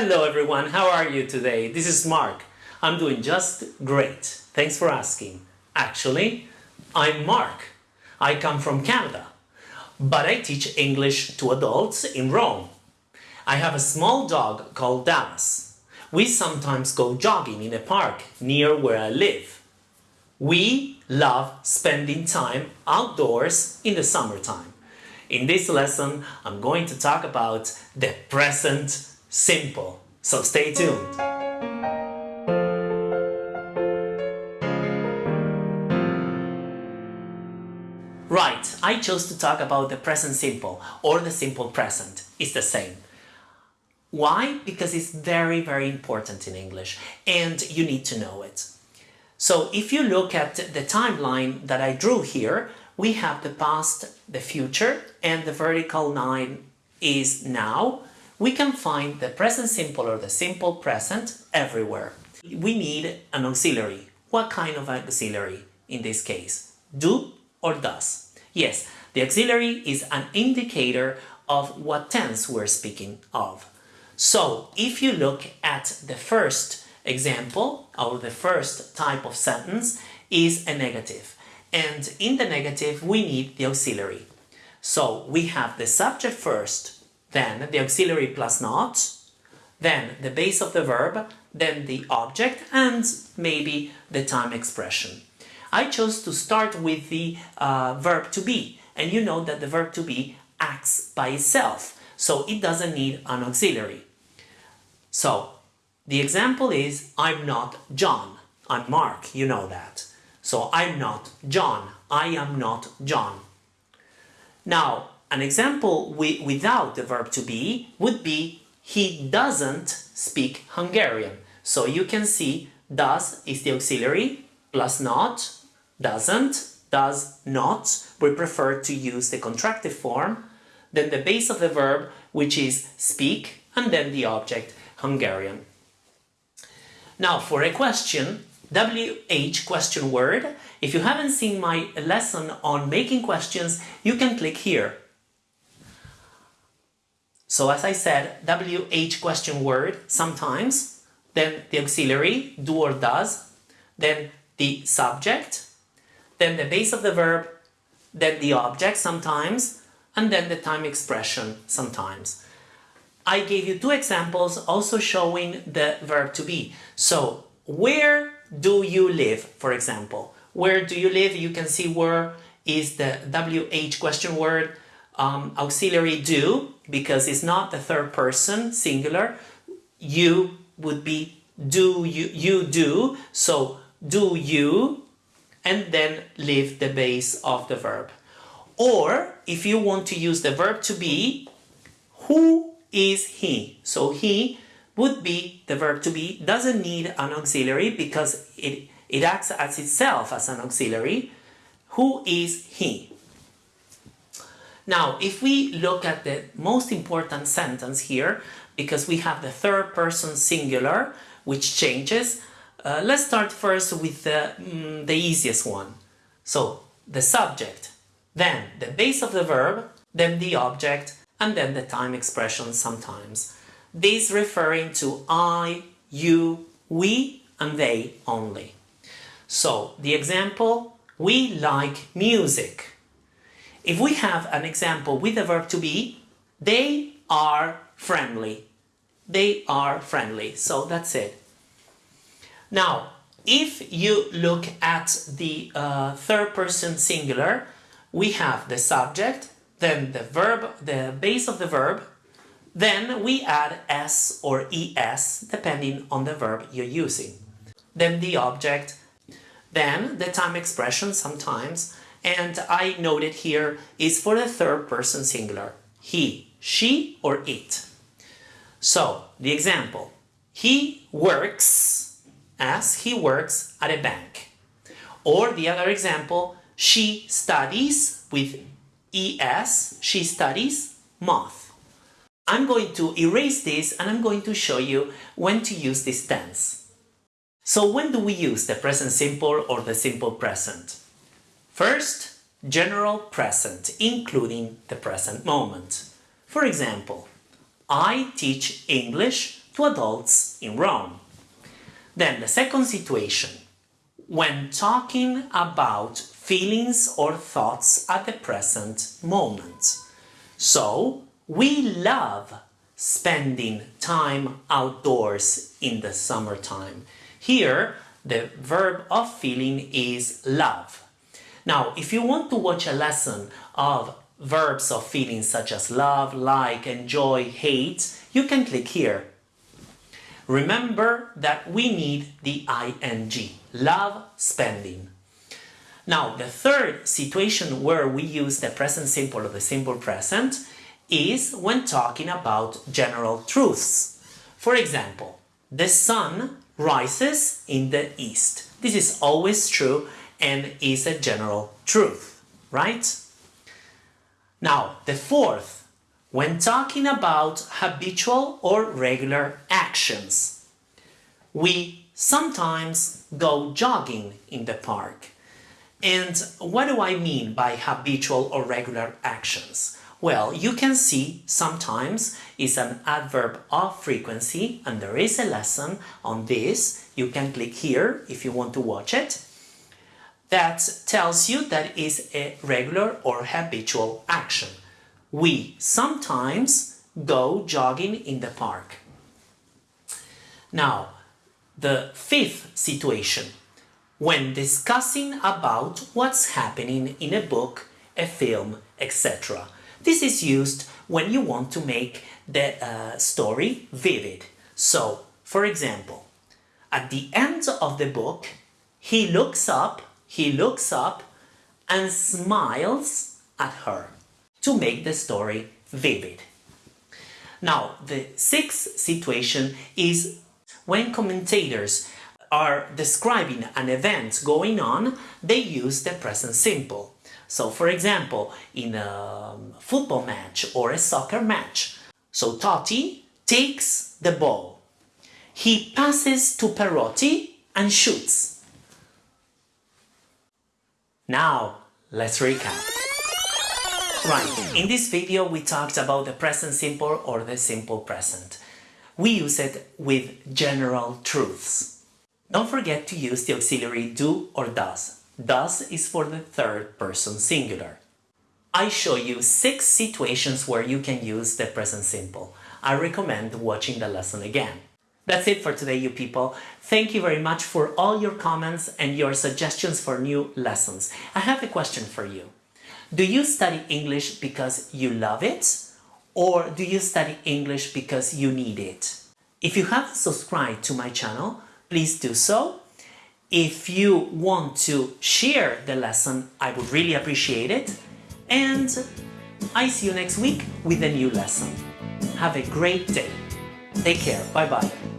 Hello everyone, how are you today? This is Mark. I'm doing just great. Thanks for asking. Actually, I'm Mark. I come from Canada, but I teach English to adults in Rome. I have a small dog called Dallas. We sometimes go jogging in a park near where I live. We love spending time outdoors in the summertime. In this lesson, I'm going to talk about the present simple. So stay tuned. Right, I chose to talk about the present simple or the simple present. It's the same. Why? Because it's very, very important in English and you need to know it. So if you look at the timeline that I drew here, we have the past, the future, and the vertical line is now we can find the present simple or the simple present everywhere. We need an auxiliary. What kind of auxiliary in this case? Do or does? Yes, the auxiliary is an indicator of what tense we're speaking of. So if you look at the first example or the first type of sentence is a negative and in the negative we need the auxiliary. So we have the subject first then the auxiliary plus not, then the base of the verb, then the object, and maybe the time expression. I chose to start with the uh, verb to be, and you know that the verb to be acts by itself, so it doesn't need an auxiliary. So, the example is, I'm not John, I'm Mark, you know that. So, I'm not John, I am not John. Now, an example without the verb to be would be he doesn't speak Hungarian. So you can see does is the auxiliary plus not, doesn't, does not. We prefer to use the contractive form. Then the base of the verb, which is speak, and then the object Hungarian. Now for a question, WH question word. If you haven't seen my lesson on making questions, you can click here. So as I said, WH question word sometimes, then the auxiliary, do or does, then the subject, then the base of the verb, then the object sometimes, and then the time expression sometimes. I gave you two examples also showing the verb to be. So, where do you live, for example? Where do you live? You can see where is the WH question word um, auxiliary do because it's not the third person singular. You would be do you you do. So do you and then leave the base of the verb. Or if you want to use the verb to be who is he? So he would be the verb to be doesn't need an auxiliary because it it acts as itself as an auxiliary. Who is he now, if we look at the most important sentence here, because we have the third person singular, which changes, uh, let's start first with the, mm, the easiest one. So, the subject, then the base of the verb, then the object, and then the time expression sometimes. This referring to I, you, we, and they only. So, the example, we like music. If we have an example with the verb to be, they are friendly. They are friendly. So that's it. Now, if you look at the uh, third person singular, we have the subject, then the verb, the base of the verb, then we add s or es depending on the verb you're using. Then the object, then the time expression sometimes, and I noted here is for the third person singular. He, she, or it. So, the example. He works as he works at a bank. Or the other example, she studies with ES, she studies math. I'm going to erase this and I'm going to show you when to use this tense. So when do we use the present simple or the simple present? First, general present, including the present moment. For example, I teach English to adults in Rome. Then the second situation, when talking about feelings or thoughts at the present moment. So, we love spending time outdoors in the summertime. Here, the verb of feeling is love. Now, if you want to watch a lesson of verbs of feeling such as love, like, enjoy, hate, you can click here. Remember that we need the ing, love, spending. Now, the third situation where we use the present simple or the simple present is when talking about general truths. For example, the sun rises in the east. This is always true and is a general truth, right? Now, the fourth, when talking about habitual or regular actions, we sometimes go jogging in the park. And what do I mean by habitual or regular actions? Well, you can see sometimes is an adverb of frequency and there is a lesson on this. You can click here if you want to watch it that tells you that is a regular or habitual action. We sometimes go jogging in the park. Now, the fifth situation, when discussing about what's happening in a book, a film, etc. This is used when you want to make the uh, story vivid. So, for example, at the end of the book, he looks up he looks up and smiles at her to make the story vivid. Now, the sixth situation is when commentators are describing an event going on, they use the present simple. So, for example, in a um, football match or a soccer match, so Totti takes the ball. He passes to Perotti and shoots. Now, let's recap. Right, in this video we talked about the present simple or the simple present. We use it with general truths. Don't forget to use the auxiliary do or does. Does is for the third person singular. I show you six situations where you can use the present simple. I recommend watching the lesson again. That's it for today, you people. Thank you very much for all your comments and your suggestions for new lessons. I have a question for you. Do you study English because you love it? Or do you study English because you need it? If you haven't subscribed to my channel, please do so. If you want to share the lesson, I would really appreciate it. And I see you next week with a new lesson. Have a great day. Take care. Bye-bye.